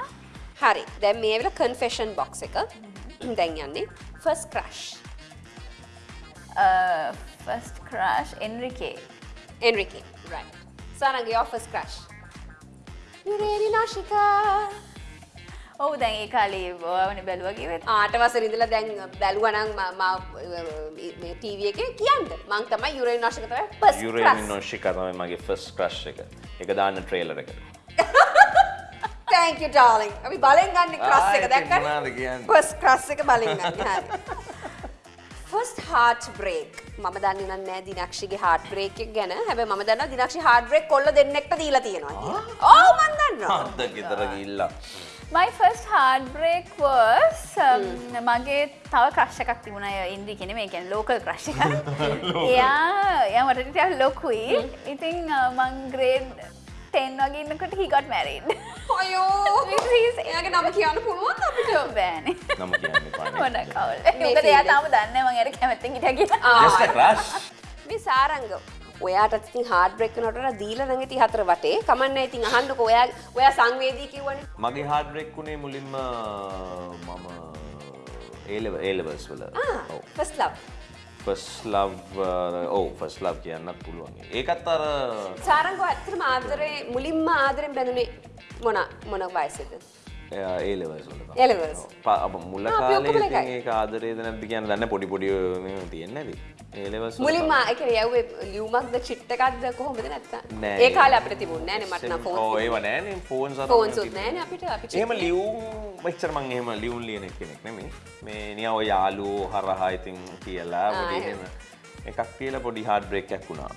හරි. දැන් මේ ඇවිල්ලා confession box එක. දැන් යන්නේ first crush. First crush Enrique Enrique. Right. Saranga, your first crush. You ready, Nashika? ඔවු දැන් ඒ කාලේ බවන බැලුවගේ ආටවසර ඉඳලා දැන් බැලුවනං ටීව එක කියන්න. මං තමයි යුරයි නශකතව පස් යුරේමි නොෂික තමයි මගේ ෆස් ක්‍රශ් එක. එක දාන්න ට්‍රේලර එක. තැංක ටාලින් අපි බලෙන් ගන්න ක්‍රස් එක දැක්ක? පස් ක්‍රස් එක බලෙන් ෆස් හාට් බ්‍රේක් මම දන්න නෑ දිනක්ෂිගේ හාට බ්‍රේක් ගැන. හැබ ම දන්න දිනක්ෂි හාට බ්‍රේක් කොල්ල දෙන්නෙක්ට දීලා තියෙනවා ඕ මන්දන්න ගෙදර ගිල්ලා මයි ෆස් හාඩ බ්‍රේක් වර්ස් මගේ තව ක්‍රශ්කක් තිබුණ. ඉන්දි කෙන මේ කැන් ලෝකල් ක්‍රශ්ක එයා එයා මටට ලොකුයි. ඉතිං මංග්‍රේඩ් තෙන් වගේ ඉන්නකොට හිගොට් මැරින් ඔයෝ එයාගේ නම කියන්න පුළුවන් අපිට? බෑන. නම කියන්න පාන මොන කවල මොකද එයා තාම දන්න මං ඇර කැමැත්තෙන් හිටගෙන ජස්ට ක්‍රශ් මේ සාරංග ඔයාට ඉතින් හාඩ බ්‍රෙක් නට දීල නඟති හතර වටේ. කමන්න ඉතින් අහන්ඩ ඔයා ඔයා සංවේදී කිව්වන. මගේ හාඩ්රෙක් වුණේ මුලින්ම මම ඒලව ඒලවස් වල. ෆස් ලබ් ෆස් ලව් ඕ ෆස් ලව් කියන්නත් පුළුවන්. ඒකත් අර සාරංග ඇත්තම ආදරේ මුලින්ම ආදරෙන් බැඳුනේ මොන මොන වයසද? ඒලවස් වල එලවස් අප මුල්ල ආ, අපි ඔක්කොම කාලේ එකයි. ඒ ආදරේද නැද්ද කියන්න දන්න. පොඩි පොඩි තියෙන්න ඇති ඒලවස් මුලින්ම එක යව්වේ ලියවමක්ද චිට්ටකක්ද කොහොමද නැත්ත නෑ. ඒ කාල අපට තිබුණ නෑන මටන ෆෝන් ඒව නෑන ෆෝන් ෆෝන් සුත් නෑන අපිට අපි එහෙම ලියවුම් වෙච්චර මං එහෙම ලියුම් ලියන කෙනෙක් නෙමේ මේ නිය ඔය යාලු හරහා ඉතින් කියලා පොඩි එහෙම. එකක් කියලා පොඩි හාඩ් බ්‍රේක්යක් වුණා.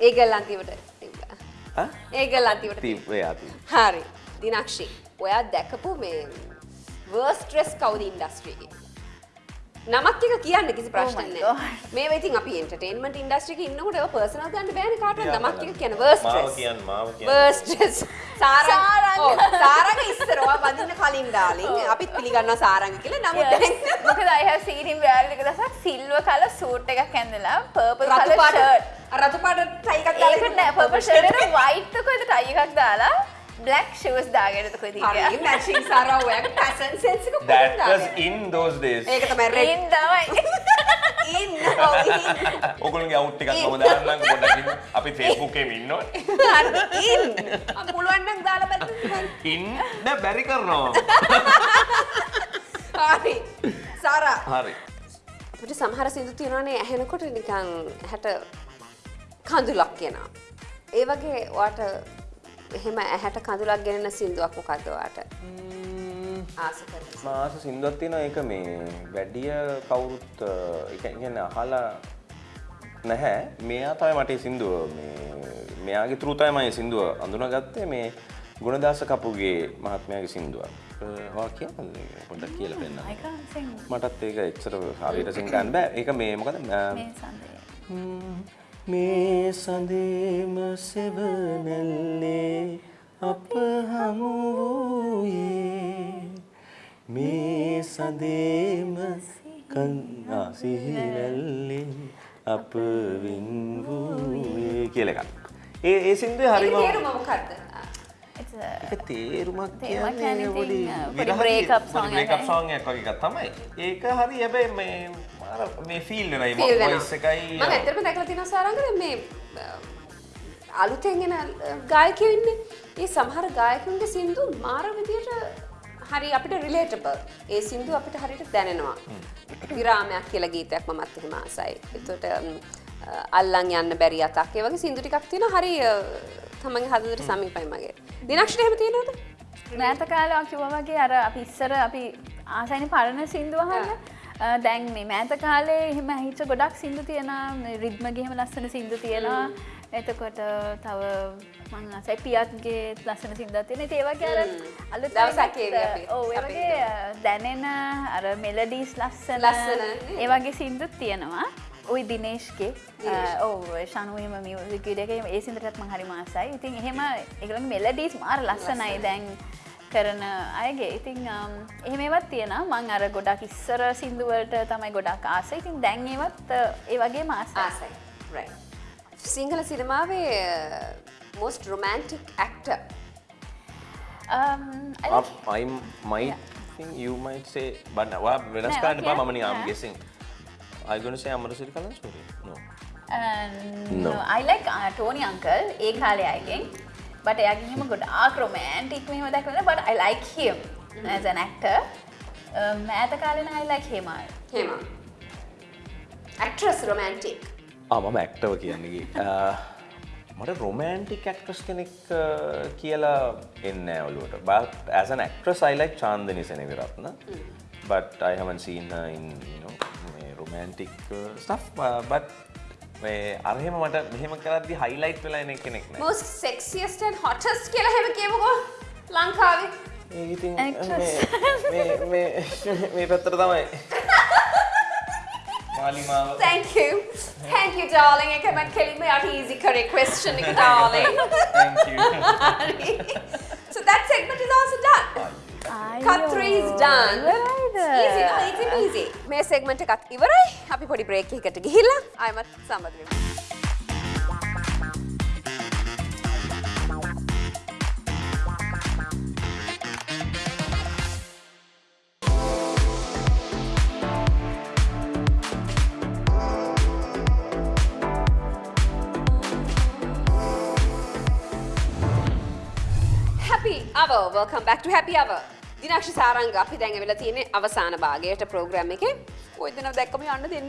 ඒගල් අන්තිවට තිබ්බා. ඒගල් අන්තිවට තිබ්බේ හරි. දිනක්ෂි ඔයා දැකපු මේ වර්ස් ට්‍රෙස් කවුද ඉන්ඩස්ට්‍රීගේ නමත් එක කියන්න කිසි ප්‍රශ්න my නෑ. God. මේ ඉතින් අපි එන්ටර්ටේන්මන්ට් ඉන්ඩස්ට්‍රි එකේ ඉන්නකොට ඒවා පර්සනල් ගන්න බෑනේ කාටවත්. නමක් එක කියන වර්ස් මාව ට්‍රෙස් කියන්න මාව කියන්න. වර්ස් ට්‍රෙස් සාරංග. සාරංග. ඔව්, සාරංග ඉස්සර ඔයා වදින්න කලින් ඩාලින් අපිත් පිළිගන්නවා සාරංග කියලා. නමුත් දැන් මොකද අය සීරින් වැෑල්ලික දසක් සිල්ව කල සූට් එකක් ඇඳලා කල පාට. ෂර්ට් රතු පාට ටයි එකක් ඒක නෑ. පර්පල් ෂර්ට් එක වයිට් කොහෙද ටයි එකක් දාලා බ්ලැක් ෂූස් දාගෙන කොහෙද හරි හිටියා මැචින් සාරා ඔයාගේ ෆැෂන් සෙන්ස් එක that කොහොමද was in those days. ඒක තමයි රෙඩ් ඉන් ඉන්න ඔගොල්ලන්ගේ අවුට් එකක් මම දාන්නම් පොඩ්ඩක් ඉන්න. අපි Facebook එකේ ඉන්නවනේ හරි ඉන්න මම පුළුවන් නම් දාලා බලන්න. ඉන්න බැරි කරනවා. හරි. සාරා. හරි. අපිට සමහර සින්දු තියෙනවානේ ඇහෙනකොට නිකන් හැට කඳුලක් කියනවා ඒ වගේ වාට එහෙම ඇහැට කඳුලක් ගෙනෙන සින්දුවක් මොකක්ද කරන මාස සිින්දුවත් තියෙන එක මේ වැඩිය කවුරුත් එකගන්න අහලා නැහැ. මෙයා තමයි මට සිින්දුව මේ මෙයාගේ තෘතයි මයි සිින්දුව අඳුන ගත්තේ මේ ගුණදාස කපුගේ මහත්මයාගේ සිින්දුව හවා කිය පොඩක් කියල පෙන්න්න I can't sing. මටත් ඒක එච්චර හරිට සිංගන්න බෑ. එක මේ මොකද මේ සඳේ මේ සඳේම සෙවනැල්ලේ අප හමුවූයේ මේ සඳේම කන්නා සිහිරැල්ලේ අප වින්වූයේ කියල එකක්. ඒ ඒ සිින්දේ හරිම තේරුම මොකක්ද ඒක තේරුමක් පොඩි. සෝන් එකක් වගේ තමයි. ඒක හරි හැබැයි මේ මාර මේ ෆීල් වොයිස් එකයි මම ඇත්තටම දැකලා තියෙනවා සාරංග මේ අ, අලුතෙන් එන ගායකයෝ ඉන්නේ. ඒ සමහර ගායකුන්ගේ සින්දු මාර විදියට හරි අපිට රිලේටබල් ඒ සින්දු අපිට හරියට දැනෙනවා. විරාමයක් කියලා ගීතයක් මමත් එහෙම ආසයි. එතකොට අල්ලන් යන්න බැරි අතක් ඒ වගේ සින්දු ටිකක් තියෙනවා. හරි අ, තමන්ගේ හදවතට සමීපයි මගේ. දිනක්ෂණ එහෙම තියෙනවද? මෑත කාලා කිව්ව වගේ අර අපි ඉස්සර අපි ආසයින පරණ සිින්දුවහන්න දැන් මේ මෑත කාලේ එහෙම හිච ගොඩක් සිින්දු තියෙන රිද්මගේම ලස්සන සිින්දු තියෙනවා. එතකොට තව මං අසයි පියත්ගේ ලස්සන සිින්ද තියෙන ඒවගේ අර අලු ඒවගේ දැනෙන අර මෙලඩීස් ලස්සන ලස්සන? ඒවගේ සිින්දුත් තියෙනවා ඔයි දිනේශ්ගේ ඕ ශනුවම මියසිකඩක ඒ සිදරත් මං හරි මාසයි ඉතින් එහෙම එකළඟ මෙලඩීස් මාර ලස්සනයි දැන් කරන අයගේ. ඉතින් අම්, එහෙමවත් තියෙන මං අර ගොඩක් ඉස්සර සිින්දුවලට තමයි ගොඩක් ආස ඉතින් දැන් ඒවත් ඒ වගේ මාස ආසයි. Right. Sinhala සිනමාවේ most romantic actor? I might think you might say but වා වෙනස් නෑ, කරන්න එපා okay. මම නිකන් I'm නෑ. guessing I gonna say Amarasiri කලන්සූරිය no. No. I like uh, Tony Uncle ඒ කාලේ අයගෙන්. But එයාගෙන් එහෙම ගොඩාක් romantic මෙහෙම දැකලා but I like him as an actor. මෑත කාලෙන I like හෙමාල් හෙම ඇක්ට්‍රස් රොමන්ටික් ආ මම ඇක්ටව කියන්නේ. මට රොමෑන්ටික් ඇක්ට්‍රස් කෙනෙක් කියලා එන්න ඔලුවට but as an actress I like Chandani Seneviratne but I haven't seen her in you know මේ romantic uh, stuff uh, but මේ අරහෙම මට මෙහෙම කරද්දි highlight වෙලා එන කෙනෙක් නෑ. most sexiest and hottest කියලා හැම කියමුකෝ ලංකාවේ ඒ ඉතින් Actress. මේ මේ මේ පැත්තට තමයි. මාලිමාව. thank you thank you darling එකම කෙලින්ම යට easy කරේ question එක darling Thank you. හරි. so that segment is also done Cut three is done. easy. no easy. Easy. මේ segment එකත් ඉවරයි. අපි පොඩි break එකකට ගිහිල්ලා ආයමත් සම්බන්ධ වෙමු. Happy hour. Welcome back to Happy Hour. දිනක්ෂ Saranga අපි දැන් ඇවිල්ලා තියෙන්නේ අවසාන භාගයට ප්‍රෝග්‍රෑම් එකේ. ඔය දිනව දැක්කම යන්න දෙන්න.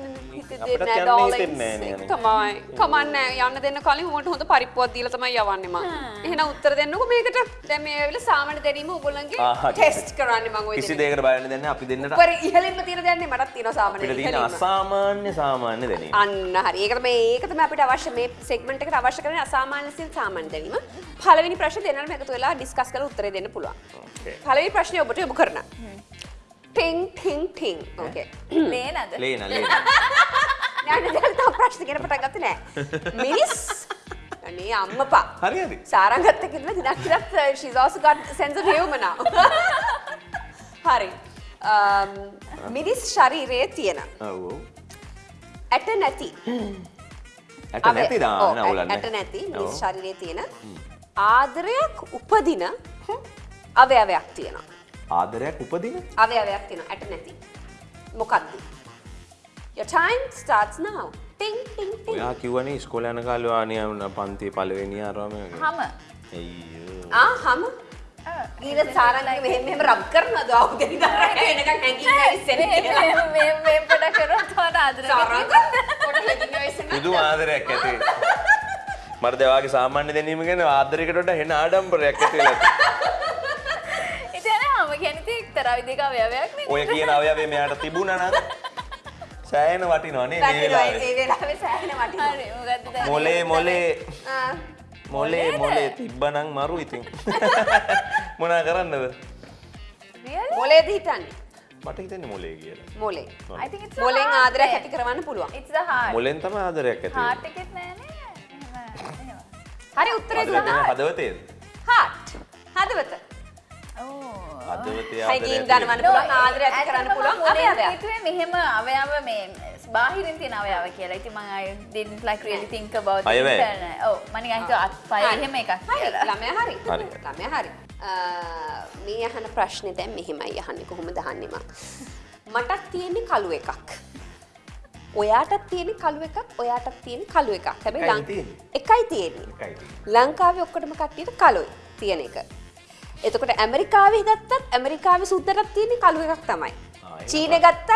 තමයි. කමන්නේ යන්න දෙන්න කලින් උඹට හොඳ පරිප්පුවක් දීලා තමයි යවන්නේ මම. එහෙනම් උත්තර දෙන්නකෝ මේකට. දැන් මේ ඇවිල්ලා සාමාන්‍ය දැනීම ඔයගොල්ලන්ගේ ආහ්, ටෙස්ට් කරන්නේ මම ඔය කිසි දෙන්න. දෙයකට බය වෙන්න දෙන්නේ නැහැ. අපි දෙන්නට උඩ ඉහළින්ම තියෙන දැනන්නේ මටත් තියෙනවා සාමාන්‍ය අපිට තියෙන ඉහළින්ම. අසාමාන්‍ය සාමාන්‍ය දැනීම. අන්න හරි ඒක තමයි ඒක තමයි අපිට අවශ්‍ය මේ සෙග්මන්ට් එකට අවශ්‍ය කරන අසාමාන්‍ය සිල් සාමාන්‍ය දැනීම. පළවෙනි ප්‍රශ්නේ දෙන්නම එකතු වෙලා ඩිස්කස් කරලා උත්තරේ දෙන්න පුළුවන්. Okay. පළවෙනි ප්‍රශ්නේ ඔබට යොමු කරන. ටින්. ඕකේ. ලේනද ලේන ලේන. දැන් ප්‍රශ්න කියන පටන් ගත්තේ නෑ. මිනිස් අනේ අම්මපා. හරි හරි. සාරංගත්ත කියලා දිනක් ටිකක් she's also got sense of humor now. හරි. Um, මිනිස් ශරීරයේ තියෙන ඔව්. ඇට නැති ඇට නැති ඔව්, දාන අවුලන්නේ. ඇට නැති මිනිස්. ශරීරයේ තියෙන ආදරයක් උපදින අවයවයක් තියෙනවා. ආදරයක් උපදින? අවයවයක් තියෙනවා. ඇට නැති. මොකක්ද? Your time starts now. ටින් ටින් ටින්. ඔයා කිව්වනේ ඉස්කෝලේ යන කාලේ ආනිය පන්තියේ පළවෙනි ආරම හම. අයියෝ. ආ හම. ඊට සාරංග මෙහෙම මෙහෙම රබ් කරනවද? ආවුගෙන ඉඳලා එනකන් හැංගිලා ඉස්සෙල්ලා කියලා. මේ පොඩ කරොත් තවට ආදර සාරංග පොඩ හැංගිලා ඉස්සෙල්ලා. පුදුම ආදරයක් ඇති. මට දවාගේ සාමාන්‍ය දැනීම ගැන ආදරයකට වඩා හෙන ආඩම්බරයක් ඇති වෙලා කැනති එක්තරා විදික අවයවයක් නේ. ඔය කියන අවයවේ මෙයාට තිබුණා නම් සෑහෙන වටිනවා නේ මේ වෙලාවේ ඒ වෙලාවේ සෑහෙන වටිනවා. හරි මොකද්ද දැන්? මොලේ මොලේ ආ, මොලේ? මොලේ තිබ්බනම් මරු ඉතින් මොනා කරන්නද? මොලේද හිටන්නේ? මට හිතෙන්නේ මොලේ කියලා මොලේ. I think it's the මොලෙන් ආදරයක්. ඇති කරවන්න පුළුවන්. It's the heart. මොලෙන් තමයි ආදරයක් ඇති heart. එකෙත් නෑනේ. එහෙම- එහෙම. හරි උත්තරේ දුන්නා. හදවතේද heart. හදවත. Oh. දනවන්න තියෙන්නේ. පුළුවන් ආදරය ඇති කරන්න පුළුවන් අවයවයක්. හිතුවේ මෙහෙම අවයව මේ බාහිරින් තියෙන අවයව කියලා. ඉතින් මම I didn't like really think about the අයවැය? internal. ඔව් මම හිතුවා අත්පය එහෙම එකක් කියලා. ළමයා හරි. ළමයා හරි. අ, මේ අහන ප්‍රශ්නේ දැන් මෙහෙමයි අහන්නේ කොහොමද අහන්නේ මං. මටත් තියෙන්නේ කළු එකක්. ඔයාටත් තියෙන්නේ කළු එකක්, ඔයාටත් තියෙන්නේ කළු එකක්. හැබැයි? එකයි තියෙන්නේ. එකයි තියෙන්නේ. ලංකාවේ ඔක්කොටම කට්ටියට කළුයි තියෙන එක. එතකොට ඇමරිකාවේ ගත්තත් ඇමරිකාවේ සුද්දටත් තියෙන්නේ කළු එකක් තමයි. චීනෙ ගත්තත්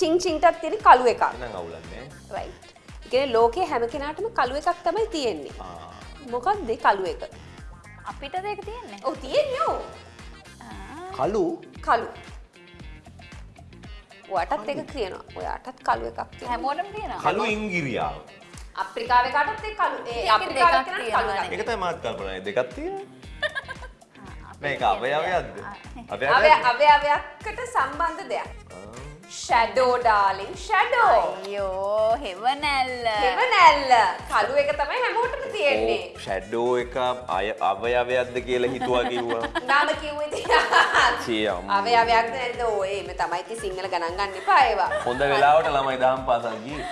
චිං චින්ටත් තියෙන්නේ කළු එකක්. එහෙනම් අවුලන්නේ රයිට්. ඒ කියන්නේ ලෝකේ හැම කෙනාටම කළු එකක් තමයි තියෙන්නේ. ආ මොකක්ද ඒ කළු එක? අපිට දෙක තියෙන්නේ. ඔව් තියෙන්නේ ඔව්. කලු කළු. ඔයාටත් එක කියනවා. ඔයාටත් කළු එකක් තියෙනවා. හැමෝටම තියෙනවා. කලු ඉංගිරියාව අප්‍රිකාවේ කාටත් ඒ කළු ඒ ඒක අප්‍රිකාවේ කළු. ඒක තමයි මාත් කල්පනා. දෙකක් තියෙනවා මේක අවයවයක්ද අවය අවයවයක්ද අවයවයකට සම්බන්ධ දෙයක්. Shadow darling shadow. අයියෝ හෙවනැල්ල. එව නැල්ල. කළු එක තමයි හැමෝටම තියෙන්නේ. ෂැඩෝ එක අය අවයවයක්ද කියලා හිතුවා කිව්වා නාම කිව්වේ චී ඉතින්. අම්මෝ. අවයවයක් නේද ඔය මේ තමයි ඉතින් සිංහල ගණන් ගන්න එපා ඒවා. හොඳ වෙලාවට ළමයි දහම් පාසල් ගියේ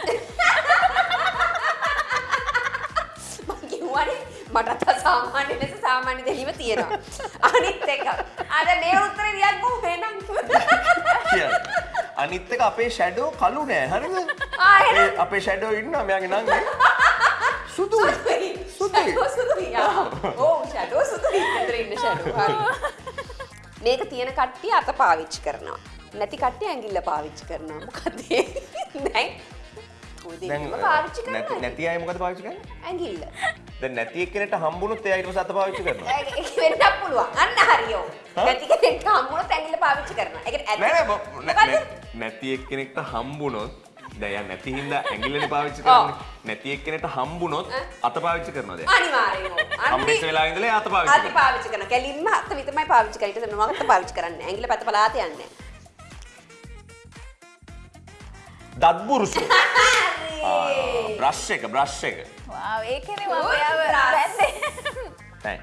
මං කිව්වනේ මටත් අසාමාන්‍ය ලෙස සාමාන්‍ය දෙලීම තියෙනවා. අනිත් එක. අර මේ උත්තරේ ලියන්නකෝ එහෙනම්. අනිත් එක අපේ ෂැඩෝ කළු නෑ හරිද ආ එහෙනම් අපේ- ෂැඩෝ ඉන්නවා මෙයාගේ නංගේ සුදුයි සුදුයි. සුදුයි. ඔව් ෂැඩෝ සුදුයි. එතන ඉන්න ෂැඩෝ. හරි. මේක තියෙන කට්ටිය අත පාවිච්චි කරනවා. නැති කට්ටිය ඇඟිල්ල පාවිච්චි කරනවා. මොකද ඒ? දැන් පාවිච්චි නැති අය මොකද පාවිච්චි කරන්නේ? ඇඟිල්ල. දැන් නැති එක්කෙනෙක්ට හම්බුනොත් එයා ඊට පස්සේ අත පාවිච්චි කරනවා. ඒක වෙන්නත් පුළුවන්. අන්න හරියෝ. නැති කෙනෙක් හම්බුනොත් ඇඟිල්ල පාවිච්චි කරනවා. ඒ කියන්නේ ඇත්ත- නැති එක්කෙනෙක්ට හම්බුනොත් දැන් යා නැති හින්දා ඇඟිල්ලනේ පාවිච්චි. කරන්නේ. නැති එක්කෙනෙක්ට හම්බුනොත්? අත පාවිච්චි කරනවා දැන්. අනිවාර්යයෙන්ම. හම්බෙච්ච වෙලාවෙ ඉඳලා අත පාවිච්චි අත කරනවා. පාවිච්චි කරනවා. කෙලින්ම අත විතරමයි පාවිච්චි කරන්නේ. ඊට පස්සේ මම අත පාවිච්චි කරන්නේ. ඇඟිල්ල පැත පලාත යන්නේ. දත් බුරුසු. බ්‍රෂ් එක බ්‍රෂ් එක.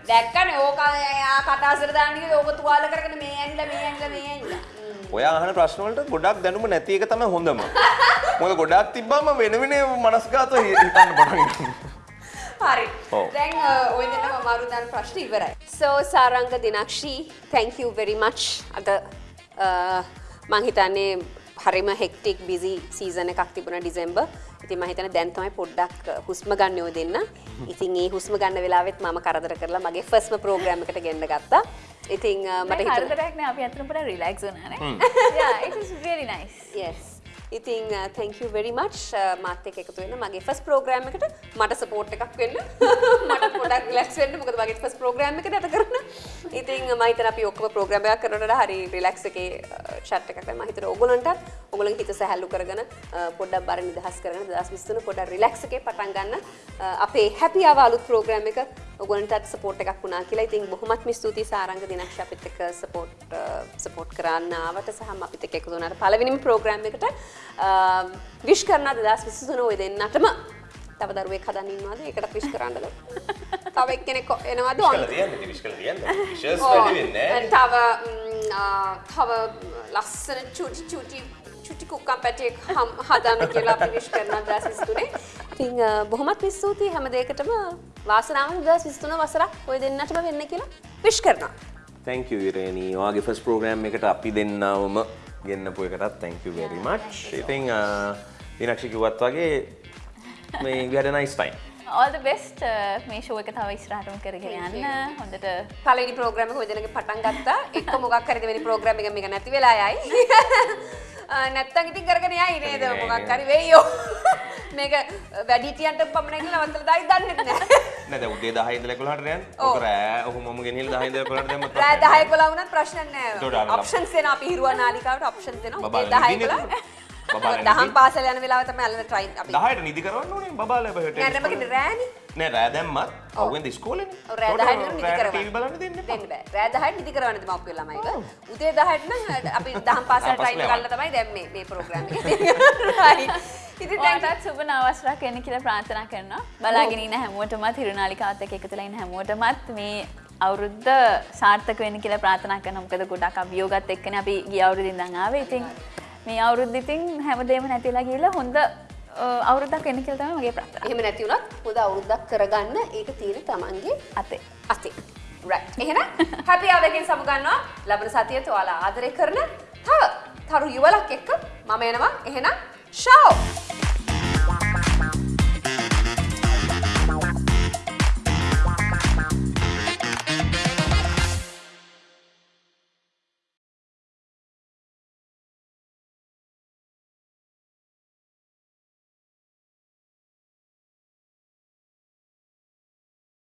දැක්කනේ ඕක යා කටාසර දාන්න කිව්වේ ඕක තුවාල කරගෙන මේ ඇඟිල්ල මේ ඇඟිල්ල මේ. ම්. ඔයා අහන ප්‍රශ්න වලට ගොඩක් දැනුම නැති එක තමයි හොඳම. මොකද ගොඩක් තිබ්බම වෙන වෙන මනස්ගතව හිතන්න පටන් ගන්නවා. හරි. දැන් ඔය දෙන්නම අමාරු දාන ප්‍රශ්න ඉවරයි. So Saranga දිනක්ෂී thank you very much. අද මං හිතන්නේ හරිම හෙක්ටික් බිසි සීසන් එකක් තිබුණා ඩිසෙම්බර්. ඉතින් මම හිතන්නේ දැන් තමයි පොඩ්ඩක් හුස්ම ගන්න ඕ දෙන්න. ඉතින් ඒ හුස්ම ගන්න වෙලාවෙත් මම කරදර කරලා මගේ ෆස්ට්ම ප්‍රෝග්‍රෑම් එකට ගෙන්න ගත්තා. ඉතින් මට හිතුණා කරදරයක් නෑ අපි අතන පොඩ රිලැක්ස් වුණානේ. Yeah, it was really nice. yes. ඉතින් uh, thank you very much. Uh, මාත් එක්ක එකතු වෙන්න. මගේ ෆස්ට් ප්‍රෝග්‍රෑම් එකට මට සපෝට් එකක් වෙන්න. මට පොඩක් රිලැක්ස් වෙන්න. මොකද මගේ ෆස්ට් ප්‍රෝග්‍රෑම් එක ගත කරන. ඉතින් මම හිතන අපි ඔක්කොම ප්‍රෝග්‍රෑම් එකක් කරනකොට හරි රිලැක්ස් එකේ uh, chat එකක් මම හිතන ඕගොල්ලන්ටත් ඕගොල්ලන්ගේ හිත සැහැල්ලු කරගෙන uh, පොඩ්ඩක් බර නිදහස් කරගෙන 2023 පොඩ්ඩක් රිලැක්ස් එකේ පටන් ගන්න uh, අපේ හැපි ආව අලුත් ප්‍රෝග්‍රෑම් එක ඔගොල්ලන්ටත් සපෝට් එකක් වුණා කියලා. ඉතින් බොහොමත්ම ස්තුතියි සාරංග දිනක්ෂ අපිත් එක්ක සපෝට් සපෝට් කරන්න ආවට සහ අපිත් එක්ක එකතු වුණාට. පළවෙනිම ප්‍රෝග්‍රෑම් එකට විශ් කරනවා 2023 ඔය දෙන්නටම තව දරුවෙක් හදන්න ඉන්නවද? ඒකට විශ් කරන්නද? තව එක්කෙනෙක් එනවද? තව ම්, ආ, තව ලස්සන චුටි චුටි චුටි කුක්කම් පැටියෙක් හම් හදන්න කියලා අපි විශ් කරනවා 2023 ඉතින් ආ, බොහොමත් ස්තුතියි හැම දෙයකටම වාසනාවන්ත 2023 වසරක් ඔය දෙන්නටම වෙන්න කියලා විශ් කරනවා. Thank you ඉරේනී ඔයාගේ ෆස් ප්‍රෝග්‍රෑම් එකට අපි දෙන්නවම ගෙන්න්නපු එකටත් thank you very much. ඉතින් දිනක්ෂ කිව්වත් වගේ මේ වැඩ nice time all the best uh, මේ ෂෝ එක තව ඉස්සරහටම කරගෙන යන්න. හොඳට පලනි ප්‍රෝග්‍රම හොදනක පටන් ගත්තා. එක්ක මොගක් කර දෙවැනි ප්‍රෝග්‍රම එක මේක නැති වෙලා යයි නැත්තන් ඉතින් කරගෙන යයි නේද? මොකක් කරි වෙයෝ මේක වැඩිටියන්ට පමණ නවත්තල දයි දන්න නෑ නැද උදේ දහයිද ලකුලට රයන් ඔව්. ඕක රෑ? ඔහු මම ගෙනල් දහයිද කොලට දෙම රෑ දහය කොලා වුණත් ප්‍රශ්න එතකොට නෑ. අර ළම- ඔප්ෂන්ස් දෙනවා අපි හිරුවා නාලිකාවට ඔප්ෂන්ස් උදේ 10 නිදින්නේ කොලා එතකොට? බබාලා දහම්? පාසල යන වෙලාව තමයි අල්ලන ට්‍රයි අපි. දහයට නිදි කරන්න ඕනේ බබාල නෑ නමකට රෑනි නෑ. රෑ දැම්මත් අවුෙන් ස්කෝලෙන් රෑ දහයට නිදි කරවන්න. බලන්න දෙන්න. එපා. දෙන්න බෑ. රෑ දහයට නිදි කරවන්න දෙමව්පියෝ ළමයිව උදේ දහයට නම් අපි දහම් පාසල ආ, ට්‍රයි පස්සේ කරලා තමයි දැන් මේ මේ ප්‍රෝග්‍රෑම් එක ඉතින් දැන් ඔයාටත් සුබ නවස්රක් වෙන්න කියලා ප්‍රාර්ථනා කරනවා. බලාගෙන ඉන්න හැමෝටමත් හිරුනාලිකාවත් එක්ක එකතුලා ඉන්න හැමෝටමත් මේ අවුරුද්ද සාර්ථක වෙන්න කියලා ප්‍රාර්ථනා කරනවා. මොකද ගොඩක් අභියෝගත් එක්කනේ අපි ගිය අවුරුද්දෙන් ඉඳන් ආවේ. ඉතින් මේ අවුරුද්ද ඉතින් හැමදේම නැතිලා ගිහලා හොඳ අවුරුද්දක් වෙන්න කියලා තමයි මගේ ප්‍රාර්ථනාව එහෙම නැති වුණත් හොඳ අවුරුද්දක් කරගන්න ඒක තියෙන තමන්ගේ අතේ. අතේ. Right. එහෙනම් හැපි අවුරුද්දකින් සමුගන්නවා ලබන සතියේත් ඔයාලා ආදරය කරන තව තරු යුවලක් එක්ක මම එනවා. එහෙනම් ෂව්